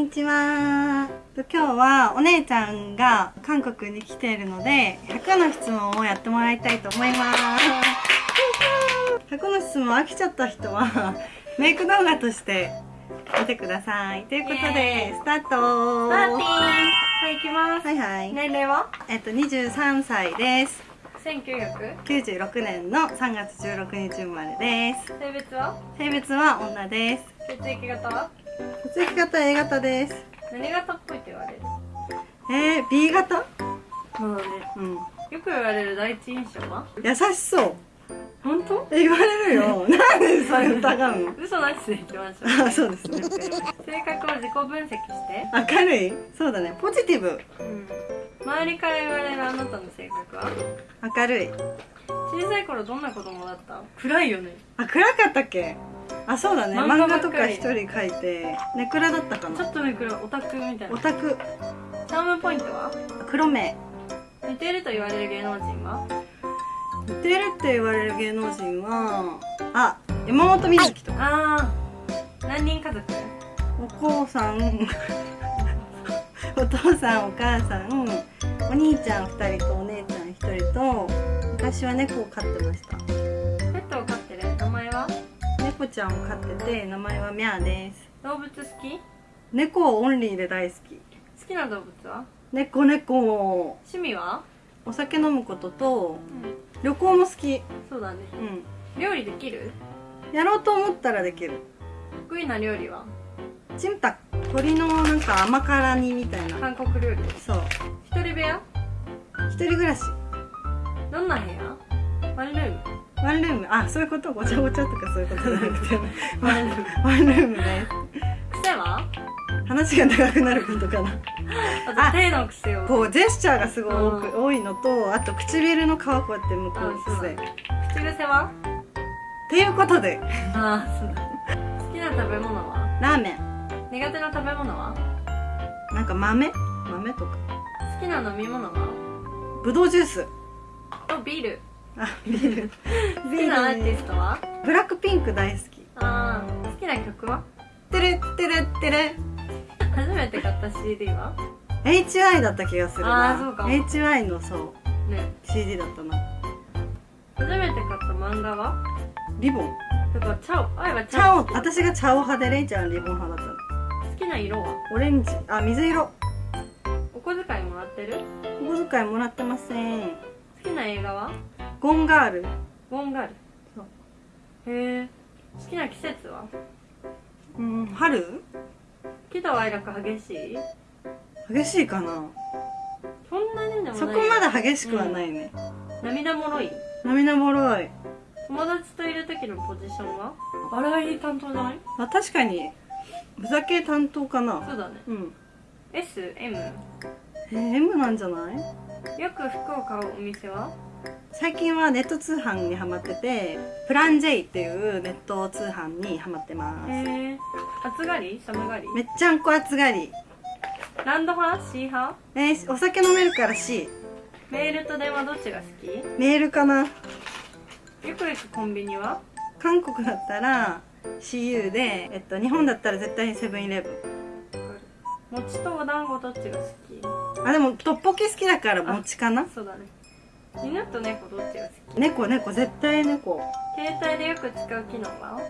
にちは。今日はお姉ちゃんが韓国に来ているので100の質問をやってもらいたいと思います。100の質問飽きちゃった人はメイク動画として見てください。ということでスタート。パーティーはい行きます。はいはい。年齢は？えっと23歳です。1900 96年の3月16日生まれです。性別は？性別は女です。血液型は？血液型 A 型です。何型っぽいって言われる？えー、B 型？そうだね。うん。よく言われる第一印象は？優しそう。本当？え言われるよ。なんでそれ疑うの？嘘なしでいきましょう。あそうですね。性格を自己分析して。明るい。そうだね。ポジティブ。うん。周りから言われるあなたの性格は？明るい。小さい頃どんな子供だった？暗いよね。あ暗かったっけ？あそうだね。漫漫画とか一人描いてネクラだったかちょなっとね暗いオタクみたいな。オタク。チャームポイントは？黒目。似ていると言われる芸能人は？似てるって言われる芸能人はあ山本美月とか。ああ何人家族？お父さん。お父さんお母さん。お兄ちゃん2人とお姉ちゃん1人と昔は猫を飼ってました猫ちゃんを飼ってて名前はミャーです。動物好き？猫オンリーで大好き。好きな動物は？猫猫。趣味は？お酒飲むこととうん。旅行も好き。そうだね。う料理できる？んやろうと思ったらできる。得意な料理は？チンタ鶏のなんか甘辛煮みたいな。韓国料理？そう。一人部屋？一人暮らし。どんな部屋？ワンルーム？ワンルーム。あそういうこと？ごちゃごちゃとかそういうことじゃなくて。ワンルーム。ワンルームです癖は？話が長くなることかな。あと手の癖を。こうジェスチャーがすごい多くう多いのとあと唇の皮こうやって向こあう癖口癖は？ていうことで。ああそうだ。好きな食べ物は？ラーメン。苦手な食べ物は？なんか豆？豆とか。好きな飲み物は？ぶどうジュース。とビールあビール。好きなアーティストは？ブラックピンク大好き。ああ好きな曲は？てれてれてれ。初めて買った CD は？HY だった気がするな。あーそうか。も HY のそう。ね。CD だったな。初めて買った漫画は？リボン。だからチャオ愛はチチャオ。ャオ好私がチャオ派でレイちゃんはリボン派だったの。きな色は？オレンジ。あ水色。お小遣いもらってる？お小遣いもらってません。好きな映画は？ゴンガール。ゴンガール。そう。へえ好きな季節は？うん春？喜怒哀楽激しい？激しいかな。そんなにでもないそこまで激しくはないね、涙もろい？涙もろい。友達といる時のポジションは？笑い担当じゃない？あ確かに。ふざけ担当かな。そうだね。うん。SM えー、M なんじゃない？よく服を買うお店は？最近はネット通販にハマっててプラン J っていうネット通販にハマってます。へえ暑がり？寒がり？めっちゃんこ暑がり。ランド派 C 派えー、お酒飲めるから C メールと電話どっちが好き？よメールかな。く行くコンビニは？韓国だったら CU で、えっと、日本だったら絶対にセブンイレブン。餅とお団子どっちが好き？あでもトッポキ好きだから餅かな。そうだね犬と猫どっちが好き？猫猫絶対猫。携帯でよく使う機能は？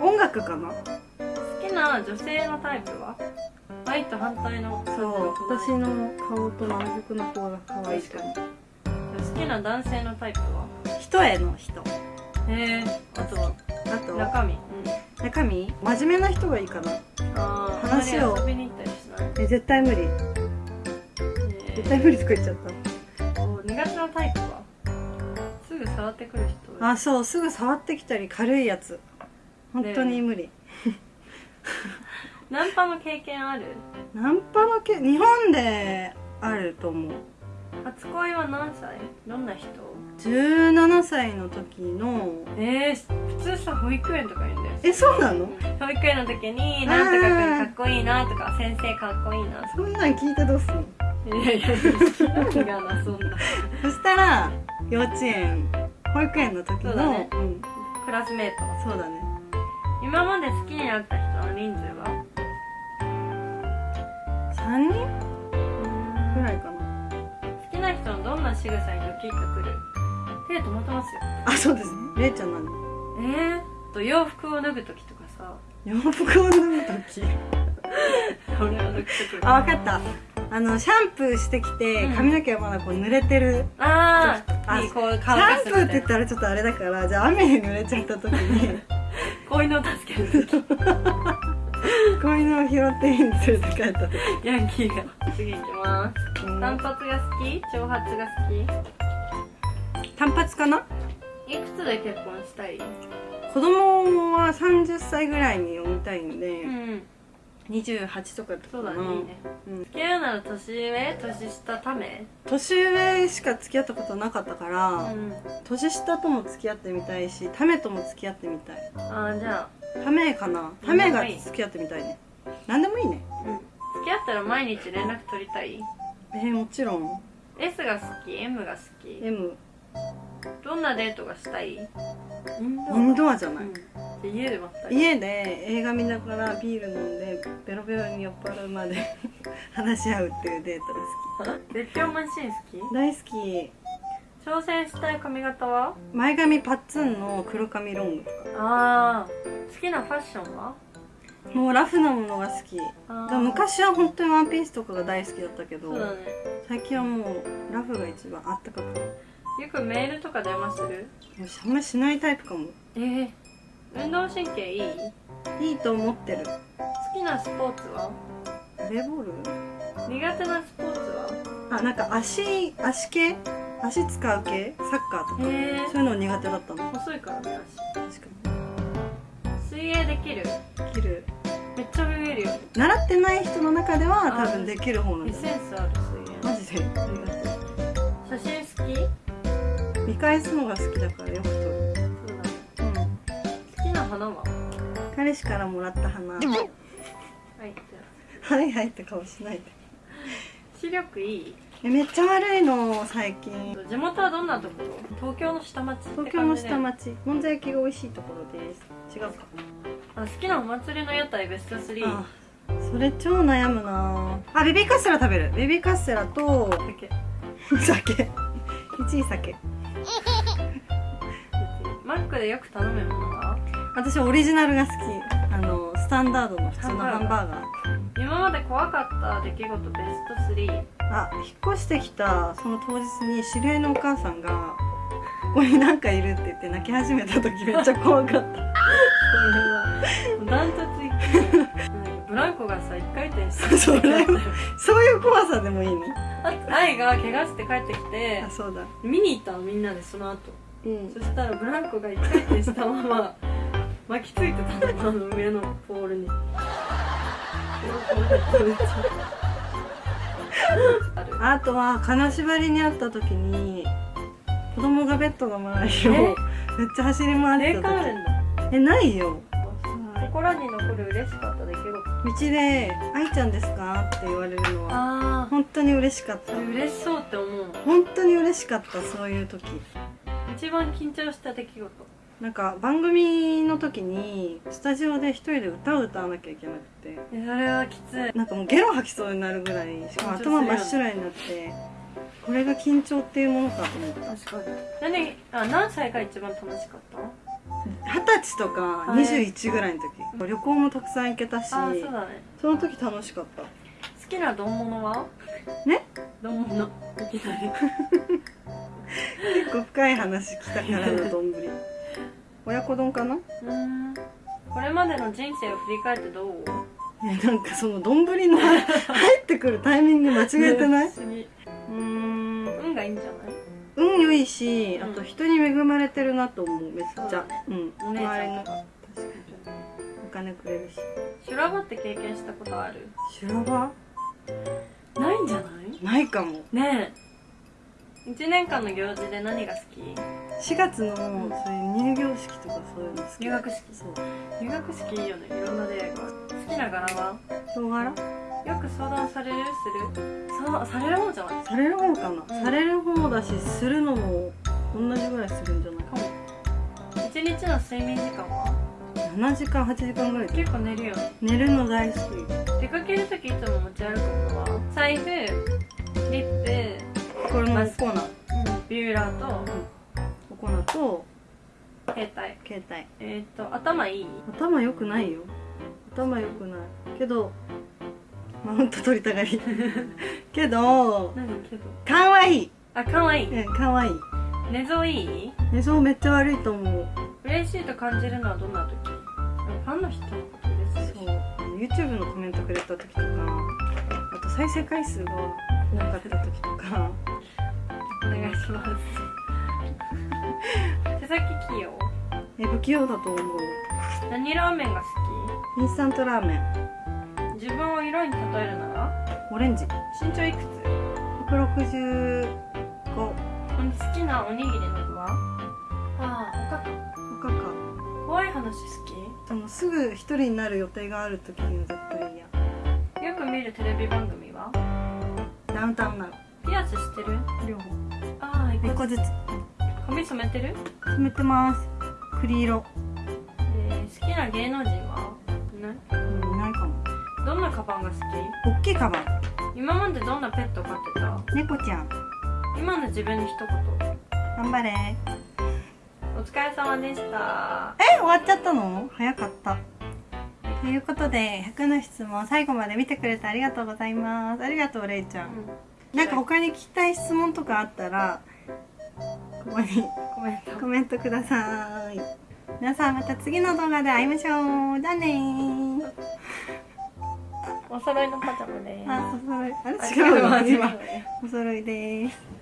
音楽かな？好きな女性のタイプは？愛と反対のそう私の顔と南極の方が可愛いかも。好きな男性のタイプは？人への人。へえあとは？あと中身？中身？真面目な人がいいかな。ああ話を。え絶対無理。え絶対無理とか言っちゃったってくる人。あそうすぐ触ってきたり軽いやつ。本当に無理、ナンパの経験ある？ナンパのけ日本であると思う。初恋は何歳？どんな人？17歳の時の。えー、普通さ保育園とか言うんだよ。えそうなの？保育園の時になんとかくんかっこいいなとか先生かっこいいな。そんなん聞いてどうすんの？いやいや何がなそんな。そしたら幼稚園保育園の時のね。うん。クラスメート。そうだね。今まで好きになった人の人数は？3人？ぐらいかな。好きな人のどんな仕草にドキッとくる？手止まってますよ。あそうですれいちゃん何えー、と洋服を脱ぐ時とかさ。洋服を脱ぐ時？俺はあ分かったあのシャンプーしてきてうん。髪の毛がまだこう濡れてる、あああいいこうシャンプーって言ったらちょっとあれだからじゃあ雨に濡れちゃった時に。こういうのを助ける。時 こういうのを拾って家に連れて帰った時。ヤンキーが。次行きます。うん。単発が好き？長髪が好単発かな？きいくつで結婚したい？子供は30歳ぐらいに産みたいんで、うん28とかとそうだね。いいね。うん。付き合うなら年上？年下ため？年上しか付き合ったことなかったから、うん。年下とも付き合ってみたいしタメとも付き合ってみたい。あーじゃタメかな？タメが付き合ってみたいね。何でもいいね。あうん。付き合ったら毎日連絡取りたい？えー、もちろん。S が好き？M が好き？M どんなデートがしたい？インドアじゃない、うん。で家でまったり。家で映画見ながらビール飲んでベロベロに酔っ払うまで 話し合うっていうデートが好絶叫マシン好き？き大好き。挑戦したい髪型は？前髪パッツンの黒髪ロングとか。あー。好きなファッションは？もうラフなものが好き。昔は本当にワンピースとかが大好きだったけどね。最近はもうラフが一番あったかくてよくメールとか電話する？あんまりしないタイプかも。えー、運動神経いい？いいと思ってる。好きなスポーツは？バレーボール？苦手なスポーツは？あなんか足足系？足使う系？サッカーとか？へえそういうの苦手だったの。細いからね確か足水泳できる？にできる。めっちゃ泳げるよ。習ってない人の中では多分できる方なんエだッセンスある水泳。マジで？ありがと写真好き？う見返すのが好きだからよく撮る。そうだねうん。好きな花は？彼氏からもらった花。はいじゃはいはいって顔しないで。あ視力いい？えめっちゃ悪いの最近。地元はどんなところ？東京の下町東京の下で町。もんじゃ焼きが美味しいところです。違うか。あ好きなお祭りの屋台ベスト3あそれ超悩むな。あベビーカステラ食べる。ベビーカステラとだけ酒。1 位酒 マックでよく頼むものは？私オリジナルが好き。あのスタンダードの普通のハンバーガー。今まで怖かった出来事ベスト3あ引っ越してきたその当日に知り合いのお母さんが「ここになんかいる」って言って泣き始めた時めっちゃ怖かった。これはダントツ1位 ブランコがさ一回転してそれそういう怖さでもいいの？あと愛が怪我して帰ってきてあそうだ。見に行ったのみんなでその後。うん。そしたらブランコが一回転したまま巻きついてたのあの上のポールに。あとは金縛りにあった時に子供がベッドの周りをえ？めっちゃ走り回って霊た時えないよ心に残る嬉しかった出来事道で「愛ちゃんですか?」って言われるのはあ本当に嬉しかった。あ嬉しそうって思う。本当に嬉しかったそういう時。一番緊張した出来事。なんか番組の時にスタジオで一人で歌を歌わなきゃいけなくて。えそれはきつい。なんかもうゲロ吐きそうになるぐらいしかも頭真っ白になってこれが緊張っていうものかと思った。確かに。何あ何歳が一番楽しかった二十歳とかはい。21ぐらいの時、旅行もたくさん行けたしあそね。その時楽しかった。好きな丼物は？ね？丼物。結構深い話来たからの丼。親子丼かな？うん。これまでの人生を振り返ってどう？えなんかその丼の入ってくるタイミング間違えてない？不いしうんあと人に恵まれてるなと思うめっちゃ。そうだねうん。お姉ちゃん確かに。お金くれるし修羅場って経験したことある？修羅場？ないんじゃない？ないかも。ねえ。1年間の行事で何が好き？4月のそういう入業式とかそういうの好き。入学式。そう。入学式いいよね。いろんな出会いが。好きな柄は？人柄？よく相談される？する？さされる方じゃない？される方かな、うん、される方だしするのも同じぐらいするんじゃないかも。一日の睡眠時間は？7時間8時間ぐらい。結構寝るよ寝るの大好き。出かける時いつも持ち歩くのは？財布リップこれもコーナ。ー、うん、ビューラーと、うん、と携帯。携帯。えっ、ー、と頭いい？頭良くないよ。頭良くない。けどマウント取りたがり。けど何けど？かわい。いあ可愛い。うんかわい。い寝相いい？寝相めっちゃ悪いと思う。嬉しいと感じるのはどんな時？ファンの人のことでしそう。YouTube のコメントくれた時とかあと再生回数が多かった時とか。お願いします。手先器用？え不器用だと思う。何ラーメンが好インスタントラーメン。き自分を色に例えるなら？オレンジ。身長いくつ？165好きなおにぎりの具は？ああおかか。おかか。怖い話好そのすぐ一人になる予定がある時には絶対嫌。きよく見るテレビ番組は？ダウンタウンなの。ピアスしてる？両方。ああ一個1個ずつ。髪染めてる、染めてます。栗色。えー好きな芸能人は？どんなカバンが好大きいカバン。き今までどんなペット飼ってた？猫ちゃん。今の自分に一言。頑張れ。お疲れ様でした。え終わっちゃったの？早かった。ということで100の質問最後まで見てくれてありがとうございます。ありがとうれいちゃん。なんか他に聞きたい質問とかあったらここにコメント。コメントください。皆さんまた次の動画で会いましょう。じゃあねーお揃いのパジャマですあお揃い。あれ？あ違うわ今。お揃いです